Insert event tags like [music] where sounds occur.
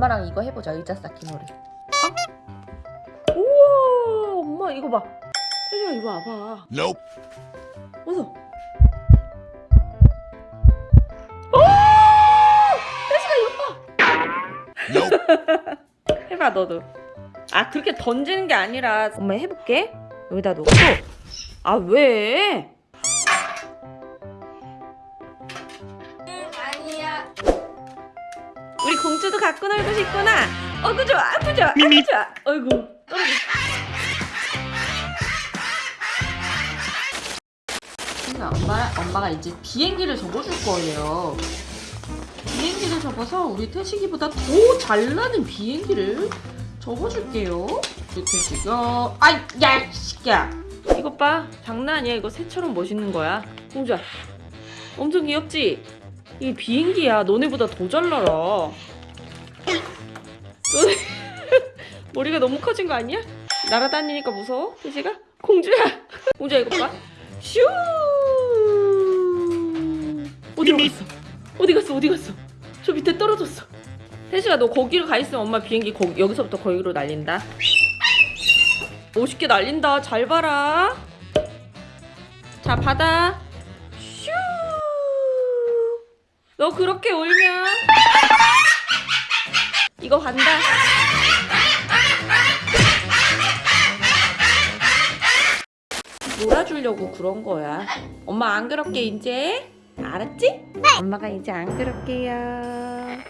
엄마랑 이거 해보자 의자 쌓기 놀이 어? 우와 엄마 이거 봐 혜지가 이리 와봐 Nope. 어서 오! 혜지가 이거 봐 Nope. [laughs] 해봐 너도 아 그렇게 던지는 게 아니라 엄마 해볼게 여기다 놓고 아 왜? 아니야 공주도 갖고 놀고 싶구나 어구 좋아 아구 좋아 아구 좋아 어이구 떨어져 그러니까 엄마, 엄마가 이제 비행기를 접어줄 거예요 비행기를 접어서 우리 태식이보다 더 잘 나는 비행기를 접어줄게요. 우리 태식아, 아이, 야, 이 새끼야. 이것 봐, 장난 아니야. 이거 새처럼 멋있는 거야. 공주야, 엄청 귀엽지? 이게 비행기야. 너네보다 더 잘 날아. 너네 [laughs] 머리가 너무 커진 거 아니야? 날아다니니까 무서워? 태식아? 공주야, [laughs] 공주야 이거 봐. 슈. 어디로 갔어? 어디 갔어? 어디 갔어? 저 밑에 떨어졌어. 혜지가 너 거기로 가 있으면 엄마 비행기 거기, 여기서부터 거기로 날린다. 멋있게 날린다. 잘 봐라. 자, 받아. 너 그렇게 울면 이거 간다. 놀아주려고 그런 거야. 엄마 안 그렇게 이제 알았지? 엄마가 이제 안 그럴게요.